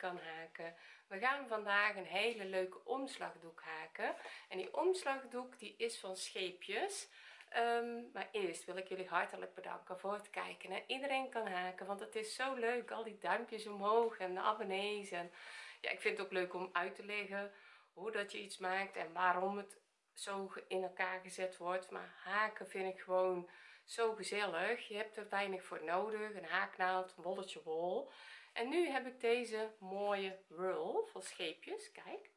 kan haken. We gaan vandaag een hele leuke omslagdoek haken. En die omslagdoek die is van scheepjes. Um, maar eerst wil ik jullie hartelijk bedanken voor het kijken en iedereen kan haken want het is zo leuk al die duimpjes omhoog en de abonnees en ja ik vind het ook leuk om uit te leggen hoe dat je iets maakt en waarom het zo in elkaar gezet wordt. Maar haken vind ik gewoon zo gezellig. Je hebt er weinig voor nodig. Een haaknaald een bolletje wol en nu heb ik deze mooie roll van scheepjes. Kijk.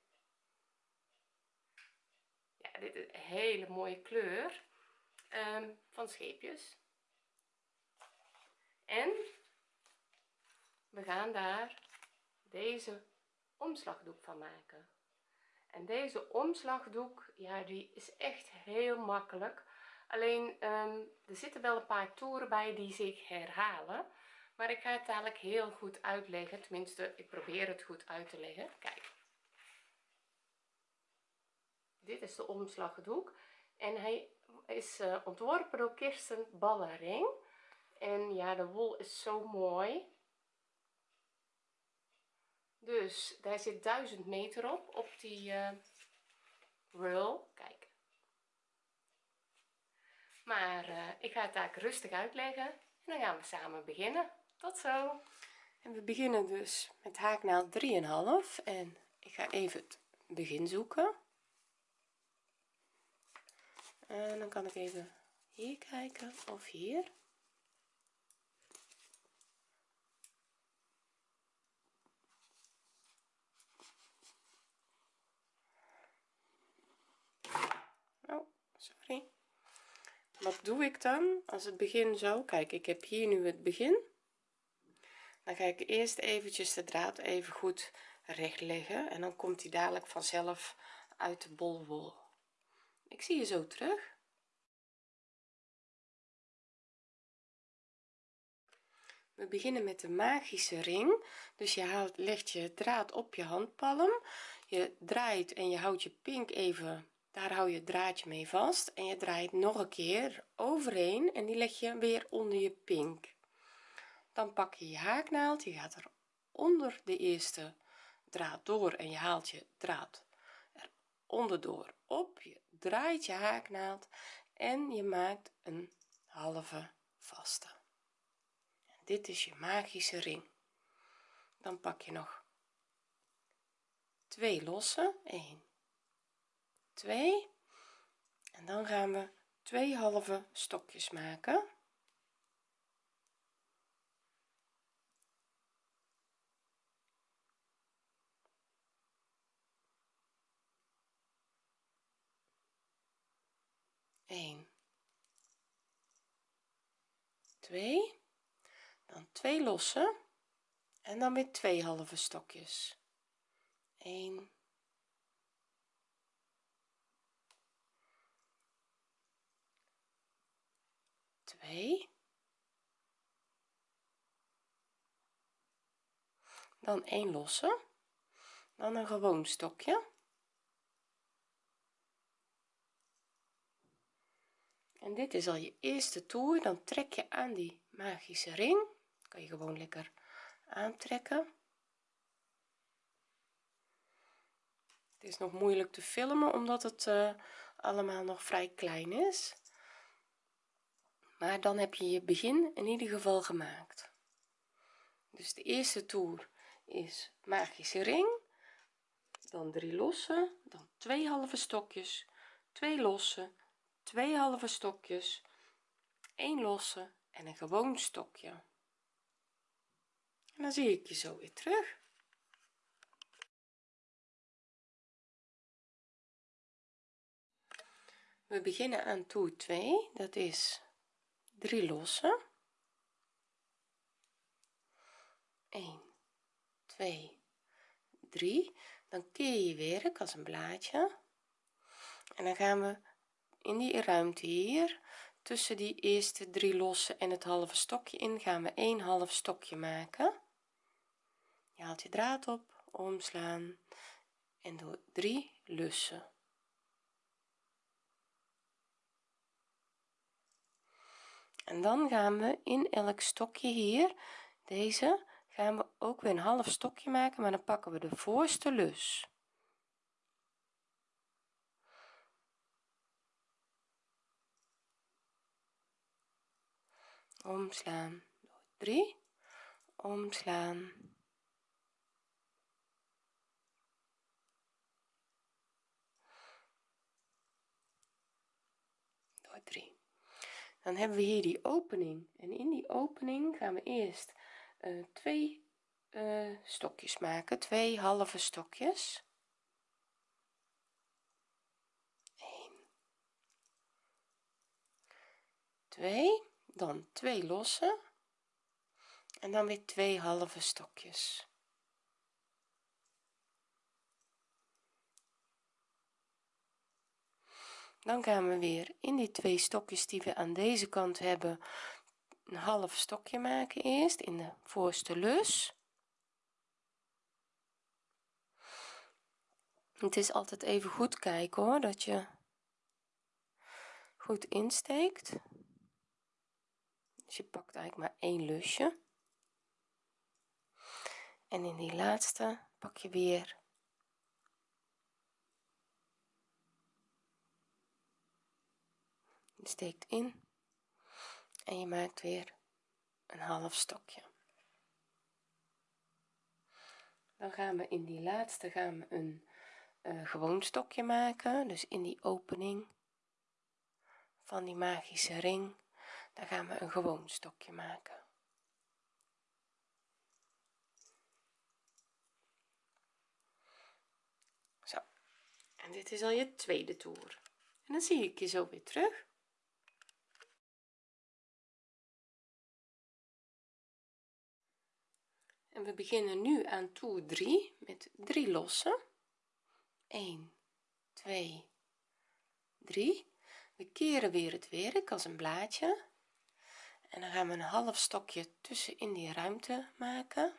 Ja dit is een hele mooie kleur um, van scheepjes. En we gaan daar deze omslagdoek van maken. En deze omslagdoek ja die is echt heel makkelijk. Alleen um, er zitten wel een paar toeren bij die zich herhalen maar ik ga het dadelijk heel goed uitleggen. Tenminste ik probeer het goed uit te leggen. Kijk. Dit is de omslagdoek. En hij is uh, ontworpen door Kirsten Ballering. En ja de wol is zo mooi. Dus daar zit 1000 meter op op die uh, roll kijk. Maar uh, ik ga het eigenlijk rustig uitleggen. En dan gaan we samen beginnen tot zo. En we beginnen dus met haaknaald 3,5 en ik ga even het begin zoeken. En dan kan ik even hier kijken of hier. Oh sorry. Wat doe ik dan als het begin zo kijk ik heb hier nu het begin dan ga ik eerst eventjes de draad even goed recht leggen en dan komt hij dadelijk vanzelf uit de bolwol. Ik zie je zo terug. We beginnen met de magische ring. Dus je haalt legt je draad op je handpalm. Je draait en je houdt je pink even daar hou je het draadje mee vast. En je draait nog een keer overheen en die leg je weer onder je pink dan pak je je haaknaald je gaat er onder de eerste draad door en je haalt je draad er onderdoor op. Je draait je haaknaald en je maakt een halve vaste. Dit is je magische ring. Dan pak je nog twee losse. 1 2 en dan gaan we twee halve stokjes maken Een, twee, dan twee losse. En dan weer twee halve stokjes. 1 2 dan 1 losse. Dan een gewoon stokje en dit is al je eerste toer. Dan trek je aan die magische ring. Kan je gewoon lekker aantrekken. Het is nog moeilijk te filmen omdat het uh, allemaal nog vrij klein is. Maar dan heb je je begin in ieder geval gemaakt. Dus de eerste toer is magische ring. Dan drie losse dan twee halve stokjes. Twee losse twee halve stokjes 1 losse en een gewoon stokje. En dan zie ik je zo weer terug. We beginnen aan toer 2 dat is 3 losse 1 2 3 dan keer je werk als een blaadje. En dan gaan we in die ruimte hier. Tussen die eerste drie losse en het halve stokje in gaan we een half stokje maken. Je haalt je draad op omslaan en doe drie lussen. En dan gaan we in elk stokje hier deze gaan we ook weer een half stokje maken maar dan pakken we de voorste lus omslaan door 3 omslaan. Door 3 dan hebben we hier die opening. En in die opening gaan we eerst uh, twee uh, stokjes maken. Twee halve stokjes. 1 2 dan twee losse. En dan weer twee halve stokjes. Dan gaan we weer in die twee stokjes die we aan deze kant hebben een half stokje maken eerst in de voorste lus. Het is altijd even goed kijken hoor dat je goed insteekt dus je pakt eigenlijk maar één lusje. En in die laatste pak je weer steekt in en je maakt weer een half stokje. Dan gaan we in die laatste gaan we een uh, gewoon stokje maken. Dus in die opening van die magische ring dan gaan we een gewoon stokje maken. Zo. En dit is al je tweede toer. En dan zie ik je zo weer terug. En we beginnen nu aan toer 3 met 3 lossen 1 2 3 we keren weer het werk als een blaadje en dan gaan we een half stokje tussen in die ruimte maken.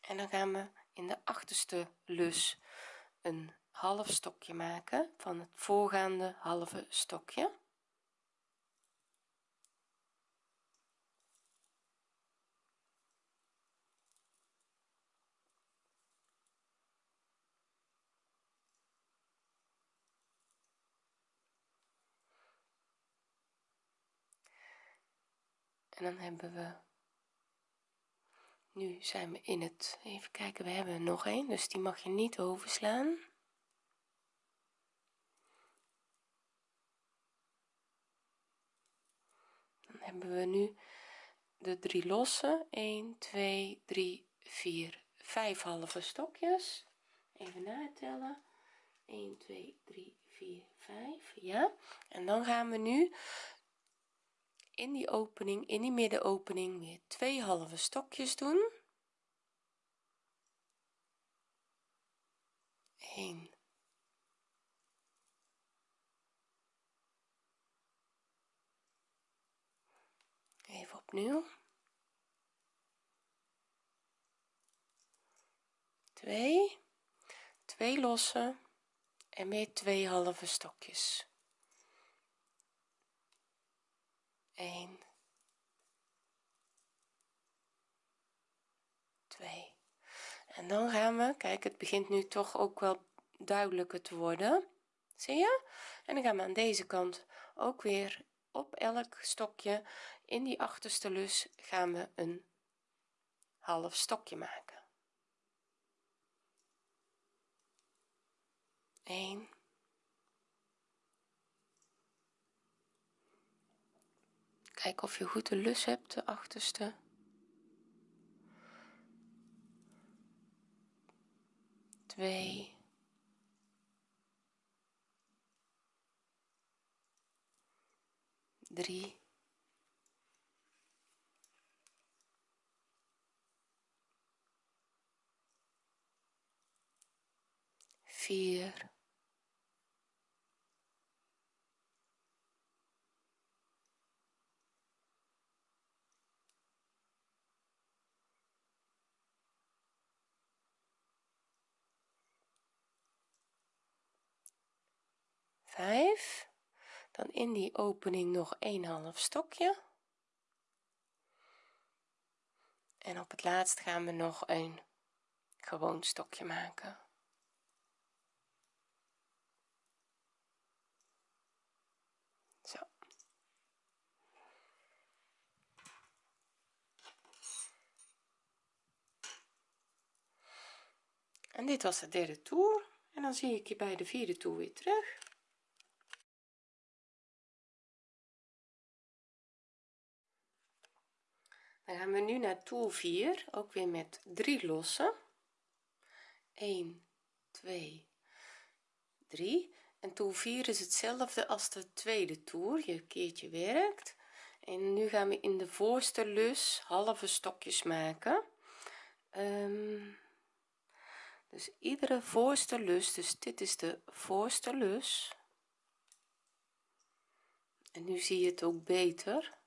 En dan gaan we in de achterste lus een half stokje maken van het voorgaande halve stokje dan hebben we nu zijn we in het even kijken we hebben nog een dus die mag je niet overslaan. Dan hebben we nu de drie losse. 1 2 3 4 5 halve stokjes. Even natellen. 1 2 3 4 5 ja. En dan gaan we nu in die opening in die middenopening weer twee halve stokjes doen. 1 even opnieuw. 2 2 losse en weer twee halve stokjes 1 2 en dan gaan we kijk het begint nu toch ook wel duidelijker te worden. Zie je? En dan gaan we aan deze kant ook weer op elk stokje. In die achterste lus gaan we een half stokje maken. 1 kijk of je goed de lus hebt de achterste. Twee. Drie. Vier vijf. Dan in die opening nog een half stokje. En op het laatst gaan we nog een gewoon stokje maken. Zo. En dit was de derde toer. En dan zie ik je bij de vierde toer weer terug dan gaan we nu naar toer 4 ook weer met 3 lossen. 1 2 3 en toer 4 is hetzelfde als de tweede toer. Je keertje werkt. En nu gaan we in de voorste lus halve stokjes maken. Um, dus iedere voorste lus dus dit is de voorste lus. En nu zie je het ook beter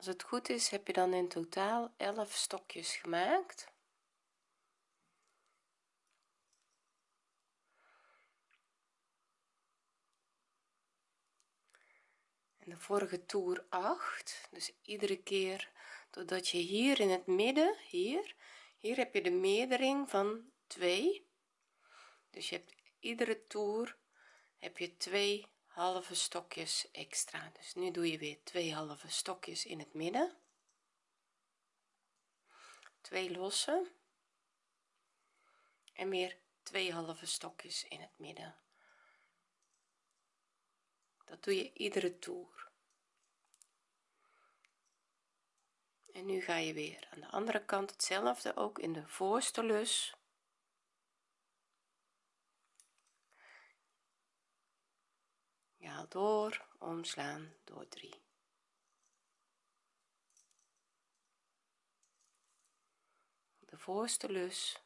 als het goed is heb je dan in totaal 11 stokjes gemaakt. En de vorige toer 8 dus iedere keer doordat je hier in het midden hier hier heb je de meerdering van 2 dus je hebt iedere toer heb je twee halve stokjes extra. Dus nu doe je weer twee halve stokjes in het midden. Twee losse. En weer twee halve stokjes in het midden. Dat doe je iedere toer. En nu ga je weer aan de andere kant hetzelfde ook in de voorste lus je haalt door omslaan door 3 de voorste lus.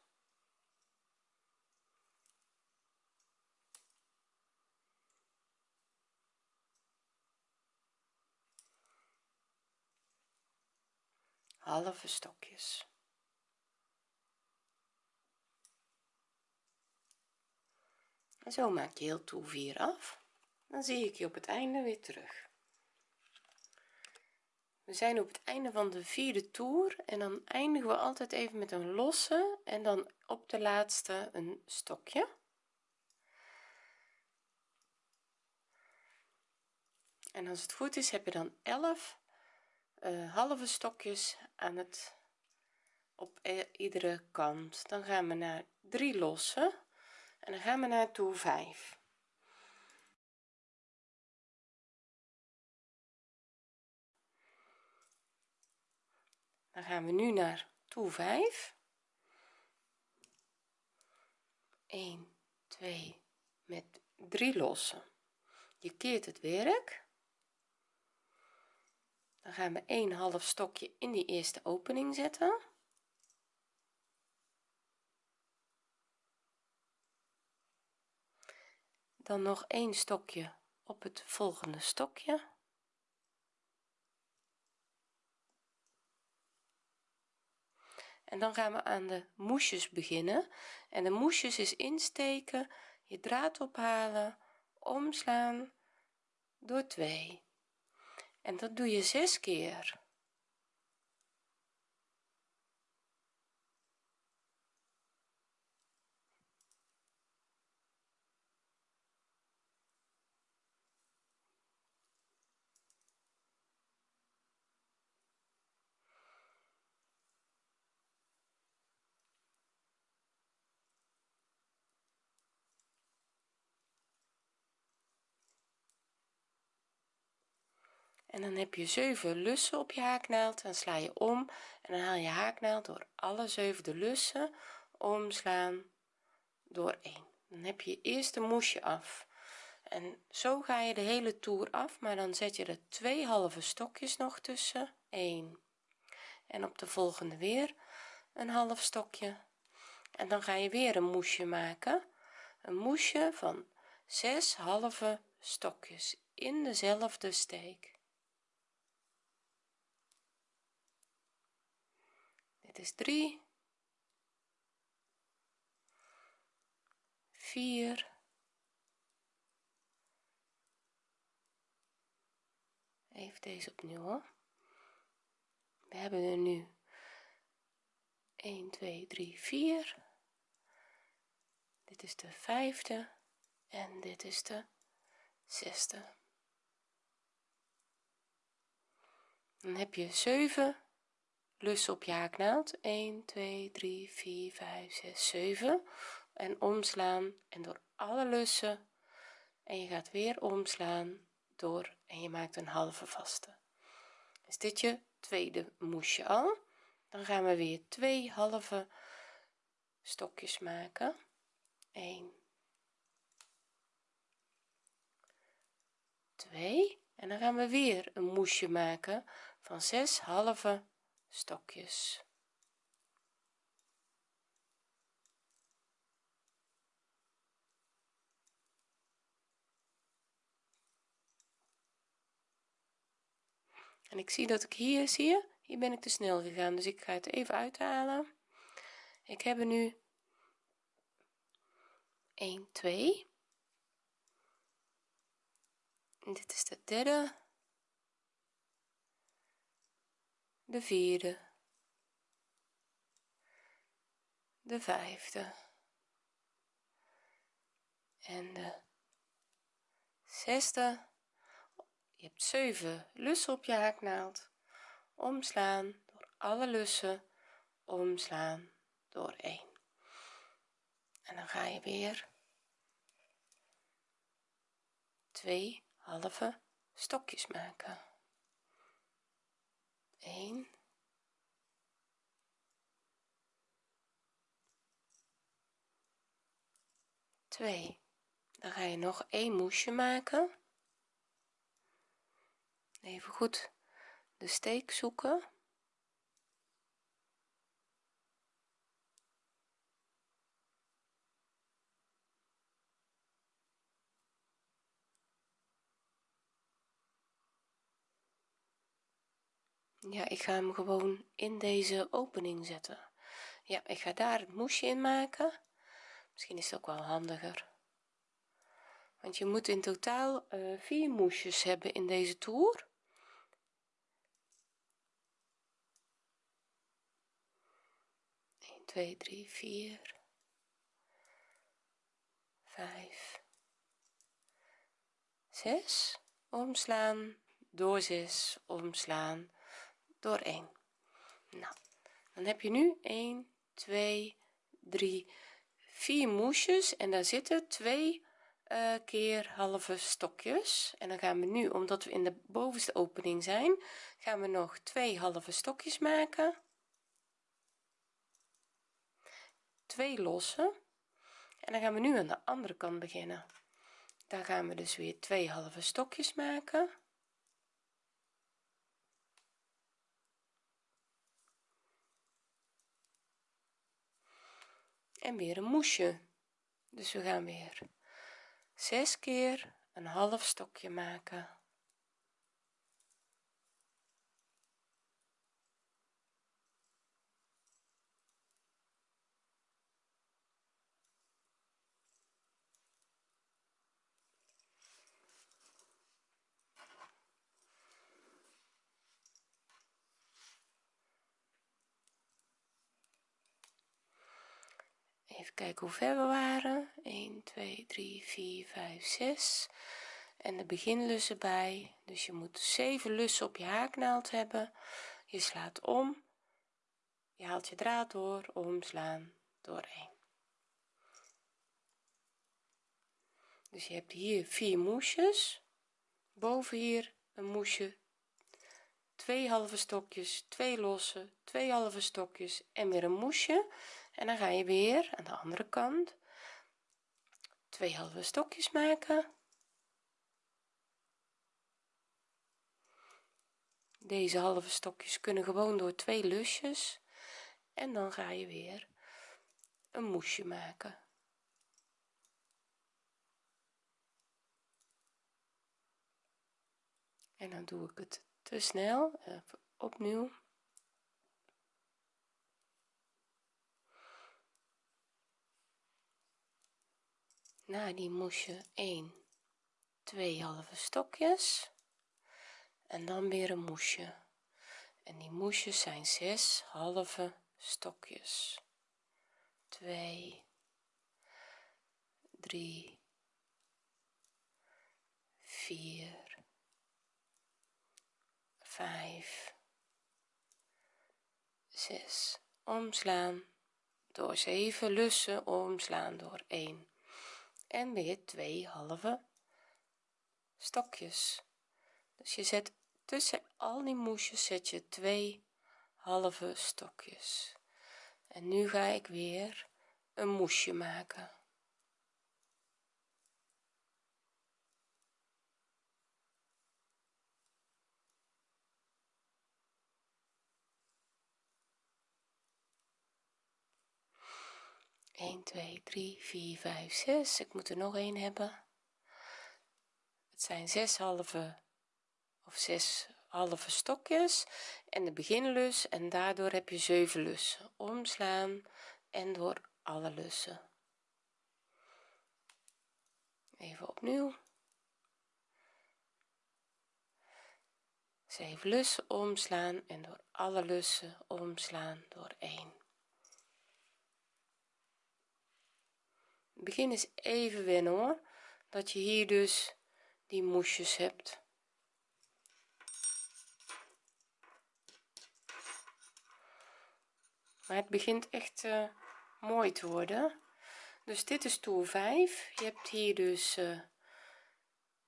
Halve stokjes. En zo maak je heel toer 4 af dan zie ik je op het einde weer terug. We zijn op het einde van de vierde toer en dan eindigen we altijd even met een losse en dan op de laatste een stokje. En als het goed is heb je dan 11 uh, halve stokjes aan het op e, iedere kant. Dan gaan we naar 3 losse en dan gaan we naar toer 5 dan gaan we nu naar toer 5 1 2 met 3 lossen. Je keert het werk. Dan gaan we een half stokje in die eerste opening zetten. Dan nog een stokje op het volgende stokje en dan gaan we aan de moesjes beginnen. En de moesjes is insteken je draad ophalen omslaan door 2 en dat doe je zes keer en dan heb je 7 lussen op je haaknaald. Dan sla je om en dan haal je haaknaald door alle zeven de lussen omslaan door 1 dan heb je eerst een moesje af. En zo ga je de hele toer af maar dan zet je er twee halve stokjes nog tussen. 1 en op de volgende weer een half stokje. En dan ga je weer een moesje maken. Een moesje van 6 halve stokjes in dezelfde steek dit is 3 4 even deze opnieuw hoor. We hebben er nu 1 2 3 4 dit is de vijfde en dit is de zesde. Dan heb je 7 lussen op je haaknaald. 1 2 3 4 5 6 7 en omslaan en door alle lussen. En je gaat weer omslaan door en je maakt een halve vaste. Is dit je tweede moesje al? Dan gaan we weer twee halve stokjes maken. 1 2 en dan gaan we weer een moesje maken van 6 halve stokjes. En ik zie dat ik hier zie je? Hier ben ik te snel gegaan dus ik ga het even uithalen. Ik heb er nu 1 2 en dit is de derde de vierde. De vijfde. En de zesde. Je hebt 7 lussen op je haaknaald. Omslaan door alle lussen. Omslaan door 1 en dan ga je weer twee halve stokjes maken 1 2 dan ga je nog een moesje maken. Even goed de steek zoeken ja ik ga hem gewoon in deze opening zetten. Ja ik ga daar het moesje in maken. Misschien is het ook wel handiger. Want je moet in totaal uh, vier moesjes hebben in deze toer. 1 2 3 4 5 6 omslaan. Door 6 omslaan door 1 nou dan heb je nu 1 2 3 4 moesjes. En daar zitten twee uh, keer halve stokjes. En dan gaan we nu omdat we in de bovenste opening zijn gaan we nog twee halve stokjes maken. Twee lossen en dan gaan we nu aan de andere kant beginnen. Daar gaan we dus weer twee halve stokjes maken en weer een moesje. Dus we gaan weer zes keer een half stokje maken even kijken hoe ver we waren. 1 2 3 4 5 6 en de beginlussen bij. Dus je moet 7 lussen op je haaknaald hebben. Je slaat om. Je haalt je draad door. Omslaan. Door 1 dus je hebt hier vier moesjes. Boven hier een moesje. Twee halve stokjes twee losse twee halve stokjes en weer een moesje en dan ga je weer aan de andere kant. Twee halve stokjes maken. Deze halve stokjes kunnen gewoon door twee lusjes. En dan ga je weer een moesje maken. En dan doe ik het te snel opnieuw na die moesje 1 2 halve stokjes. En dan weer een moesje. En die moesjes zijn 6 halve stokjes. 2 3 4 5 6 omslaan. Door 7 lussen omslaan door 1 en weer twee halve stokjes. Dus je zet tussen al die moesjes zet je twee halve stokjes. En nu ga ik weer een moesje maken 1 2 3 4 5 6 ik moet er nog een hebben. Het zijn zes halve of zes halve stokjes. En de beginlus. En daardoor heb je 7 lussen. Omslaan en door alle lussen. Even opnieuw. 7 lussen omslaan en door alle lussen omslaan door 1 begin is even wennen hoor. Dat je hier dus die moesjes hebt. Maar het begint echt uh, mooi te worden. Dus dit is toer 5 je hebt hier dus uh,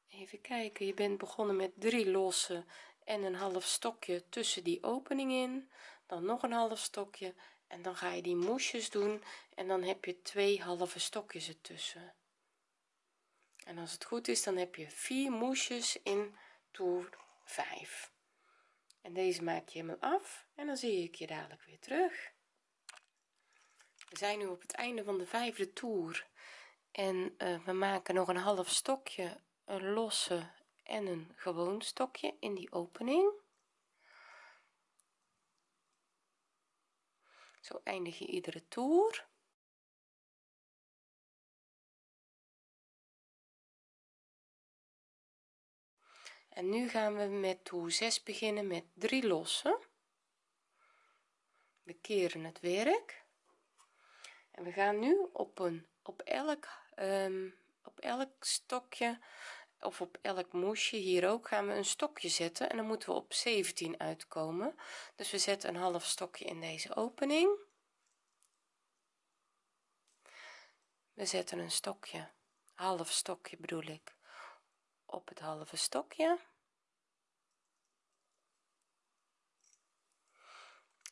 even kijken. Je bent begonnen met drie losse en een half stokje tussen die opening in. Dan nog een half stokje en dan ga je die moesjes doen en dan heb je twee halve stokjes ertussen. En als het goed is dan heb je vier moesjes in toer 5 en deze maak je helemaal af en dan zie ik je dadelijk weer terug. We zijn nu op het einde van de vijfde toer en uh, we maken nog een half stokje een losse en een gewoon stokje in die opening zo eindig je iedere toer. En nu gaan we met toer 6 beginnen met 3 lossen. We keren het werk. En we gaan nu op een op elk um, op elk stokje of op elk moesje hier ook gaan we een stokje zetten en dan moeten we op 17 uitkomen. Dus we zetten een half stokje in deze opening. We zetten een stokje half stokje bedoel ik op het halve stokje.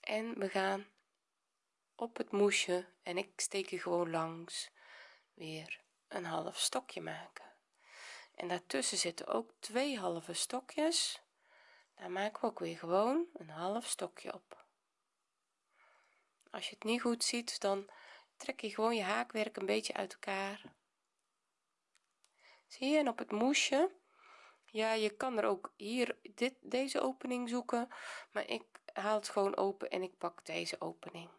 En we gaan op het moesje en ik steek er gewoon langs weer een half stokje maken en daartussen zitten ook twee halve stokjes. Daar maken we ook weer gewoon een half stokje op. Als je het niet goed ziet dan trek je gewoon je haakwerk een beetje uit elkaar. Zie je en op het moesje? Ja je kan er ook hier dit deze opening zoeken maar ik haal het gewoon open en ik pak deze opening.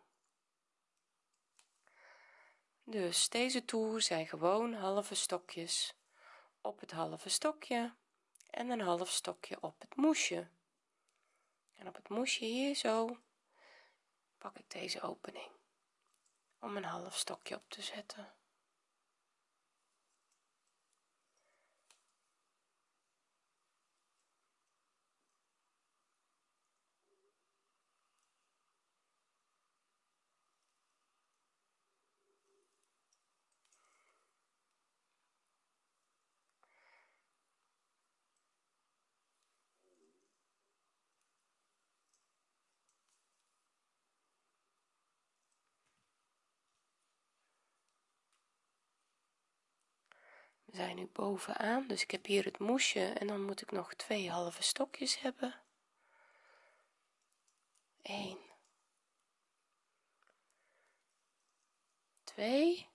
Dus deze toer zijn gewoon halve stokjes op het halve stokje en een half stokje op het moesje. En op het moesje hier zo pak ik deze opening om een half stokje op te zetten zijn nu bovenaan dus ik heb hier het moesje en dan moet ik nog twee halve stokjes hebben. 1 2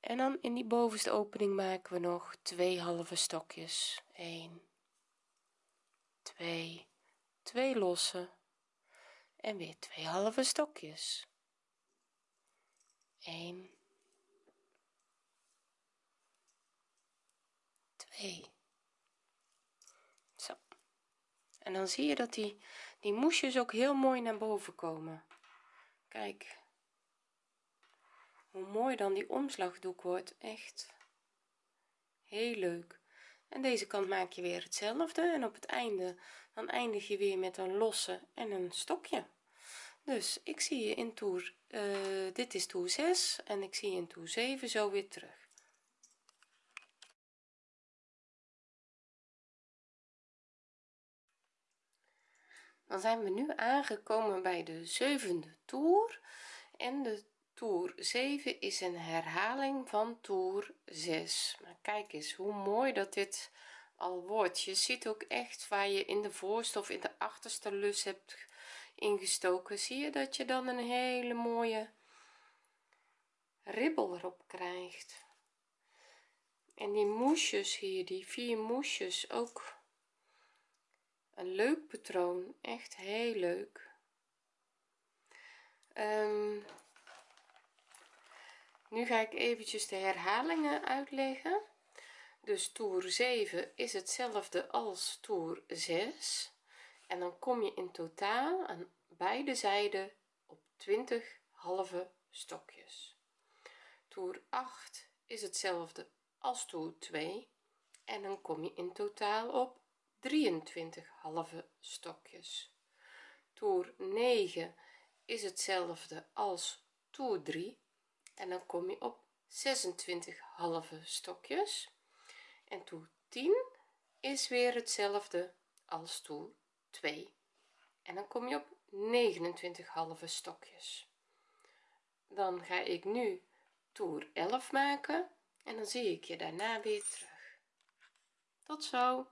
en dan in die bovenste opening maken we nog twee halve stokjes. 1 2 2 losse. En weer twee halve stokjes. 1 2 zo. En dan zie je dat die die moesjes ook heel mooi naar boven komen. Kijk. Hoe mooi dan die omslagdoek wordt. Echt heel leuk. En deze kant maak je weer hetzelfde. En op het einde dan eindig je weer met een losse en een stokje. Dus ik zie je in toer uh, dit is toer 6 en ik zie je in toer 7 zo weer terug dan zijn we nu aangekomen bij de zevende toer. En de toer 7 is een herhaling van toer 6 maar kijk eens hoe mooi dat dit al wordt. Je ziet ook echt waar je in de voorste of in de achterste lus hebt ingestoken. Zie je dat je dan een hele mooie ribbel erop krijgt? En die moesjes hier die vier moesjes ook een leuk patroon. Echt heel leuk. Um, nu ga ik eventjes de herhalingen uitleggen. Dus toer 7 is hetzelfde als toer 6 en dan kom je in totaal aan beide zijden op 20 halve stokjes. Toer 8 is hetzelfde als toer 2 en dan kom je in totaal op 23 halve stokjes. Toer 9 is hetzelfde als toer 3 en dan kom je op 26 halve stokjes. En toer 10 is weer hetzelfde als toer 2 en dan kom je op 29 halve stokjes. Dan ga ik nu toer 11 maken. En dan zie ik je daarna weer terug. Tot zo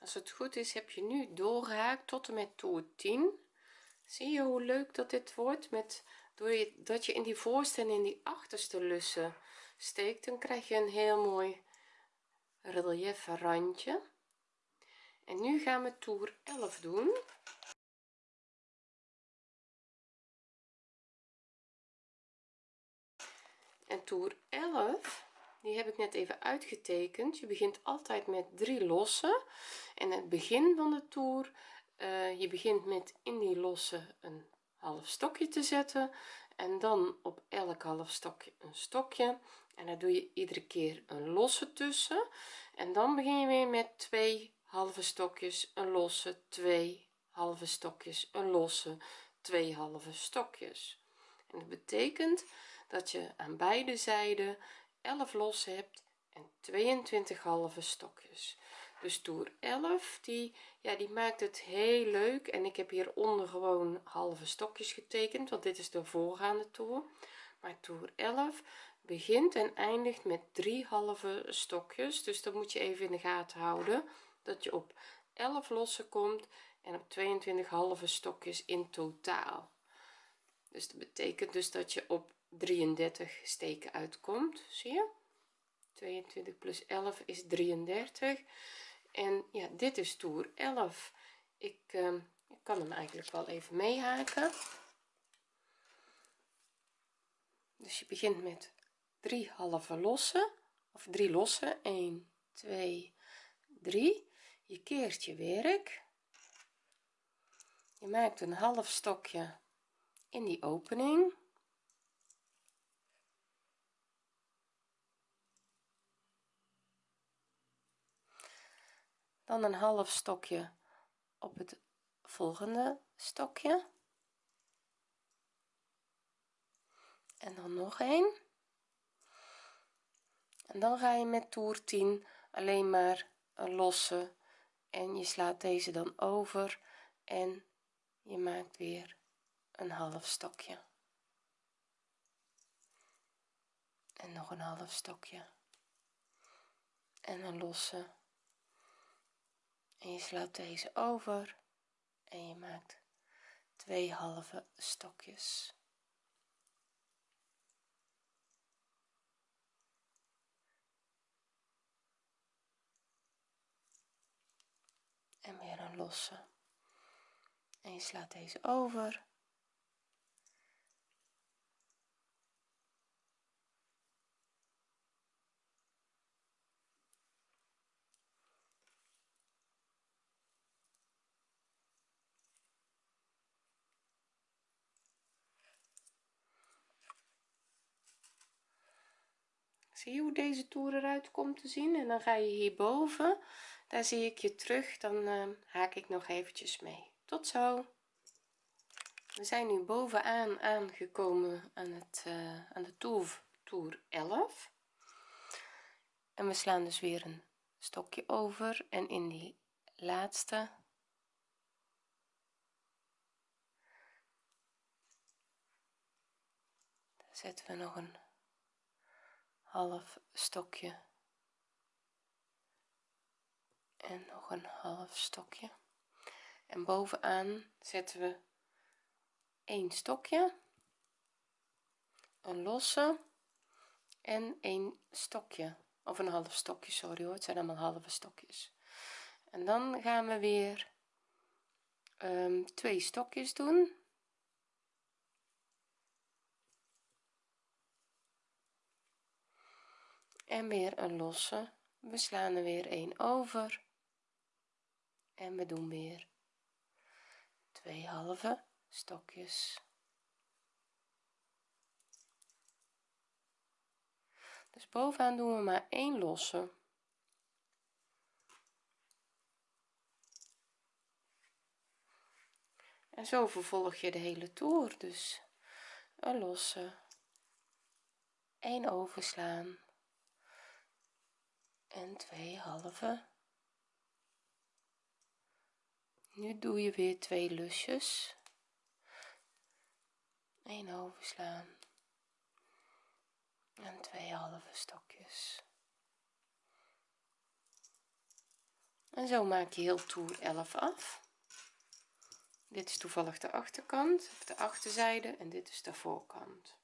als het goed is heb je nu doorgehaakt tot en met toer 10 zie je hoe leuk dat dit wordt? Met door je dat je in die voorste en in die achterste lussen steekt dan krijg je een heel mooi relief randje. En nu gaan we toer 11 doen. En toer 11 die heb ik net even uitgetekend. Je begint altijd met drie lossen en het begin van de toer uh, je begint met in die losse een half stokje te zetten. En dan op elk half stokje een stokje. En dan doe je iedere keer een losse tussen. En dan begin je weer met twee halve stokjes een losse twee halve stokjes een losse twee halve stokjes. En dat betekent dat je aan beide zijden 11 losse hebt en 22 halve stokjes. Dus toer 11 die ja die maakt het heel leuk. En ik heb hieronder gewoon halve stokjes getekend want dit is de voorgaande toer. Maar toer 11 begint en eindigt met drie halve stokjes. Dus dat moet je even in de gaten houden dat je op 11 losse komt en op 22 halve stokjes in totaal. Dus dat betekent dus dat je op 33 steken uitkomt zie je? 22 plus 11 is 33 en ja dit is toer 11 ik, uh, ik kan hem eigenlijk wel even meehaken. Dus je begint met drie halve losse of drie losse 1 2 3 je keert je werk. Je maakt een half stokje in die opening dan een half stokje op het volgende stokje. En dan nog een en dan ga je met toer 10 alleen maar een losse en je slaat deze dan over en je maakt weer een half stokje. En nog een half stokje. En een losse en je slaat deze over en je maakt twee halve stokjes. En weer een losse. En je slaat deze over zie je hoe deze toer eruit komt te zien. En dan ga je hierboven. Daar zie ik je terug. Dan uh, haak ik nog eventjes mee. Tot zo. We zijn nu bovenaan aangekomen aan het uh, aan de toer toer 11 en we slaan dus weer een stokje over. En in die laatste zetten we nog een half stokje. En nog een half stokje. En bovenaan zetten we een stokje een losse en een stokje. Of een half stokje sorry hoor het zijn allemaal halve stokjes. En dan gaan we weer um, twee stokjes doen en weer een losse. We slaan er weer een over. En we doen weer twee halve stokjes. Dus bovenaan doen we maar één losse. En zo vervolg je de hele toer. Dus een losse. 1 overslaan en twee halve. Nu doe je weer twee lusjes. 1 overslaan. En twee halve stokjes. En zo maak je heel toer 11 af. Dit is toevallig de achterkant of de achterzijde en dit is de voorkant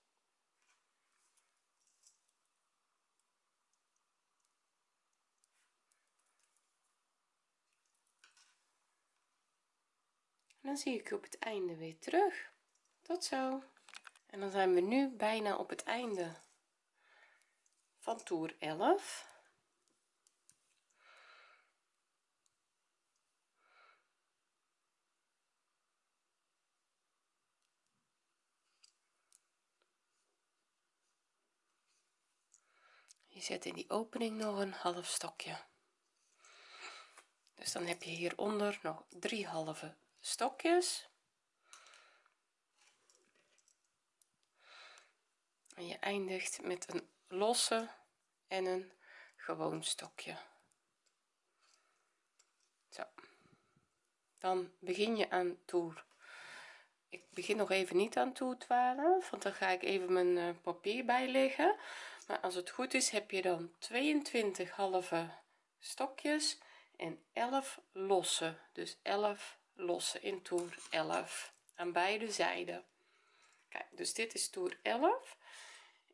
dan zie ik op het einde weer terug. Tot zo. En dan zijn we nu bijna op het einde van toer 11 je zet in die opening nog een half stokje. Dus dan heb je hieronder nog drie halve stokjes. En je eindigt met een losse en een gewoon stokje. Zo. Dan begin je aan toer. Ik begin nog even niet aan toer 12 want dan ga ik even mijn uh, papier bijleggen. Maar als het goed is heb je dan 22 halve stokjes en 11 losse. Dus 11 lossen in toer 11 aan beide zijden. Kijk dus dit is toer 11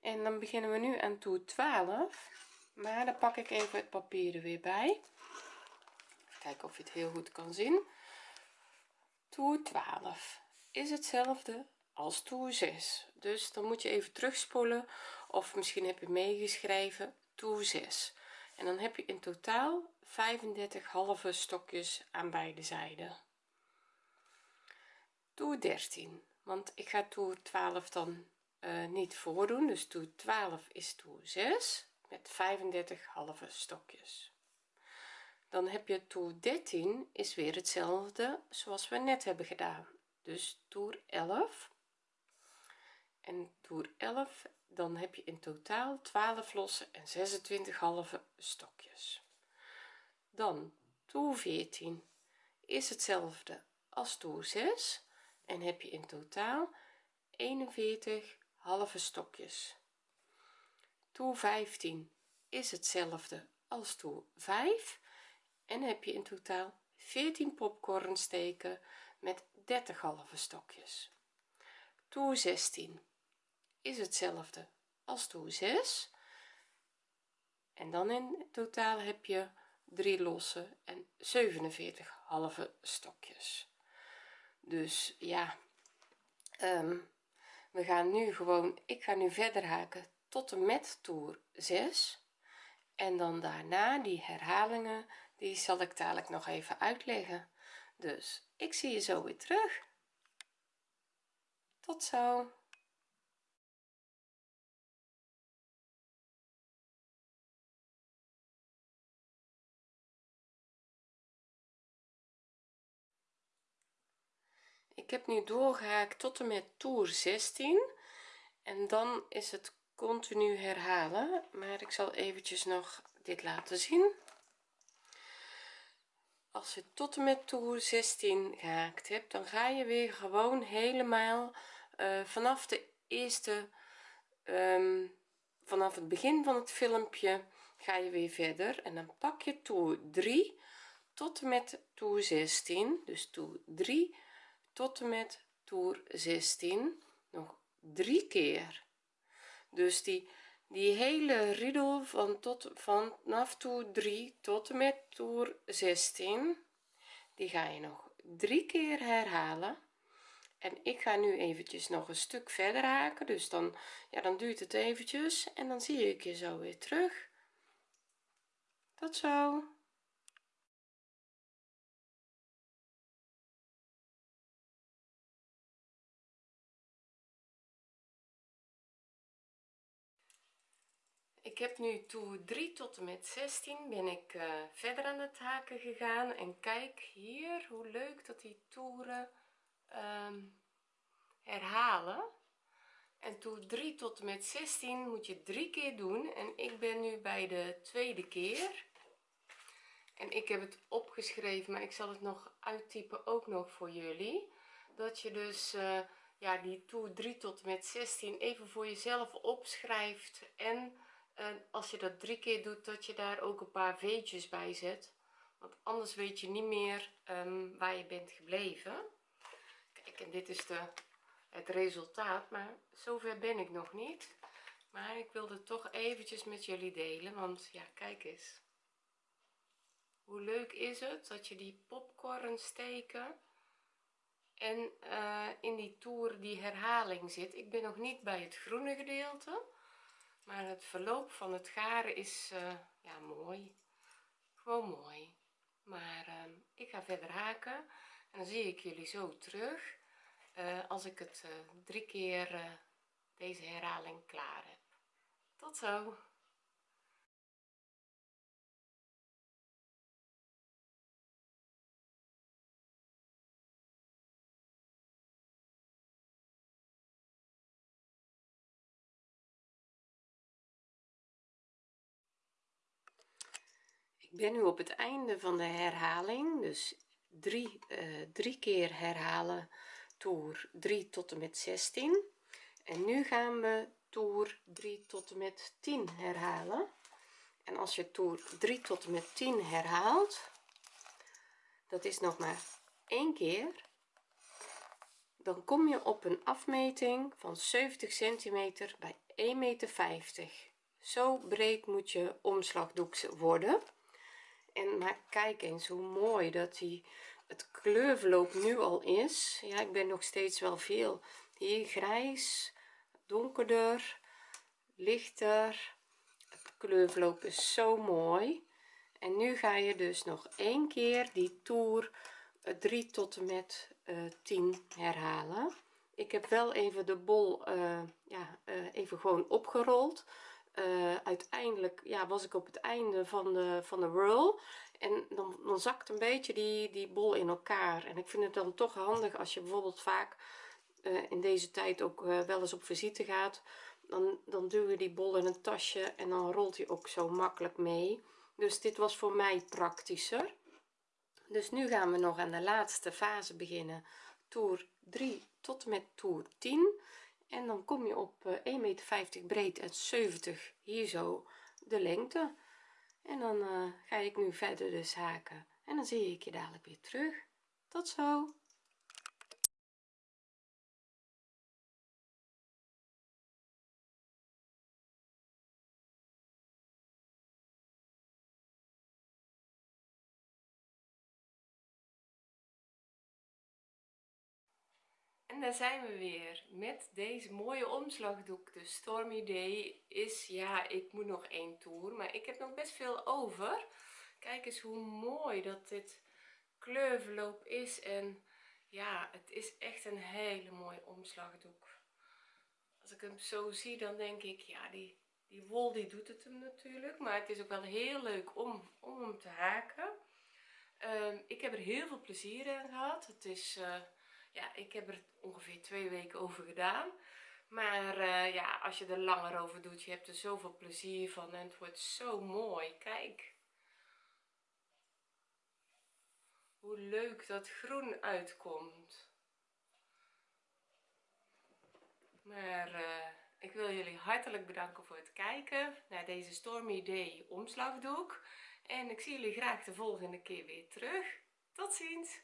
en dan beginnen we nu aan toer 12 maar dan pak ik even het papier er weer bij. Kijken of je het heel goed kan zien. Toer 12 is hetzelfde als toer 6 dus dan moet je even terugspoelen. Of misschien heb je meegeschreven toer 6 en dan heb je in totaal 35 halve stokjes aan beide zijden toer 13 want ik ga toer 12 dan uh, niet voordoen. Dus toer 12 is toer 6 met 35 halve stokjes. Dan heb je toer 13 is weer hetzelfde zoals we net hebben gedaan. Dus toer 11 en toer 11 dan heb je in totaal 12 losse en 26 halve stokjes. Dan toer 14 is hetzelfde als toer 6 en heb je in totaal 41 halve stokjes. Toer 15 is hetzelfde als toer 5 en heb je in totaal 14 popcornsteken met 30 halve stokjes. Toer 16 is hetzelfde als toer 6 en dan in totaal heb je 3 losse en 47 halve stokjes dus ja um, we gaan nu gewoon ik ga nu verder haken tot en met toer 6 en dan daarna die herhalingen die zal ik dadelijk nog even uitleggen. Dus ik zie je zo weer terug. Tot zo heb nu doorgehaakt tot en met toer 16 en dan is het continu herhalen. Maar ik zal eventjes nog dit laten zien. Als je tot en met toer 16 gehaakt hebt dan ga je weer gewoon helemaal uh, vanaf de eerste um, vanaf het begin van het filmpje ga je weer verder. En dan pak je toer 3 tot en met toer 16 dus toer 3 tot en met toer 16 nog drie keer. Dus die die hele riedel van tot vanaf toer 3 tot en met toer 16 die ga je nog drie keer herhalen. En ik ga nu eventjes nog een stuk verder haken dus dan ja dan duurt het eventjes en dan zie ik je zo weer terug. Tot zo heb nu toer 3 tot en met 16 ben ik uh, verder aan het haken gegaan. En kijk hier hoe leuk dat die toeren um, herhalen. En toer 3 tot en met 16 moet je drie keer doen. En ik ben nu bij de tweede keer. En ik heb het opgeschreven maar ik zal het nog uittypen ook nog voor jullie. Dat je dus uh, ja die toer 3 tot en met 16 even voor jezelf opschrijft en en als je dat drie keer doet dat je daar ook een paar veetjes bij zet. Want anders weet je niet meer um, waar je bent gebleven. Kijk en dit is de het resultaat maar zover ben ik nog niet. Maar ik wilde toch eventjes met jullie delen want ja kijk eens. Hoe leuk is het dat je die popcorn steken en uh, in die toer die herhaling zit. Ik ben nog niet bij het groene gedeelte maar het verloop van het garen is uh, ja mooi. Gewoon mooi. Maar uh, ik ga verder haken en dan zie ik jullie zo terug uh, als ik het drie keer deze herhaling klaar heb. Tot zo ben nu op het einde van de herhaling dus drie uh, drie keer herhalen toer 3 tot en met 16 en nu gaan we toer 3 tot en met 10 herhalen. En als je toer 3 tot en met 10 herhaalt dat is nog maar één keer dan kom je op een afmeting van 70 centimeter bij 1 meter 50 zo breed moet je omslagdoek worden en maar kijk eens hoe mooi dat die het kleurverloop nu al is. Ja ik ben nog steeds wel veel hier grijs donkerder lichter. Het kleurverloop is zo mooi. En nu ga je dus nog één keer die toer 3 tot en met uh, eh, 10 herhalen. Ik heb wel even de bol uh, ja even gewoon opgerold uh, uiteindelijk ja was ik op het einde van de van de roll en dan, dan zakt een beetje die die bol in elkaar. En ik vind het dan toch handig als je bijvoorbeeld vaak uh, in deze tijd ook uh, wel eens op visite gaat. Dan, dan duw je die bol in een tasje en dan rolt hij ook zo makkelijk mee. Dus dit was voor mij praktischer. Dus nu gaan we nog aan de laatste fase beginnen. Toer 3 tot en met toer 10 en dan kom je op 1,50 eh, meter breed en 70 hier zo de lengte. En dan uh, ga ik nu verder dus haken en dan zie ik je dadelijk weer terug. Tot zo daar zijn we weer met deze mooie omslagdoek. De Stormy Day is ja ik moet nog één toer maar ik heb nog best veel over. Kijk eens hoe mooi dat dit kleurverloop is en ja het is echt een hele mooie omslagdoek. Als ik hem zo zie dan denk ik ja die die wol die doet het hem natuurlijk maar het is ook wel heel leuk om om hem te haken. Um, ik heb er heel veel plezier in gehad. Het is uh, ja ik heb er ongeveer twee weken over gedaan. Maar uh, ja als je er langer over doet je hebt er zoveel plezier van en het wordt zo mooi. Kijk. Hoe leuk dat groen uitkomt. Maar uh, ik wil jullie hartelijk bedanken voor het kijken naar deze Stormy Day omslagdoek. En ik zie jullie graag de volgende keer weer terug. Tot ziens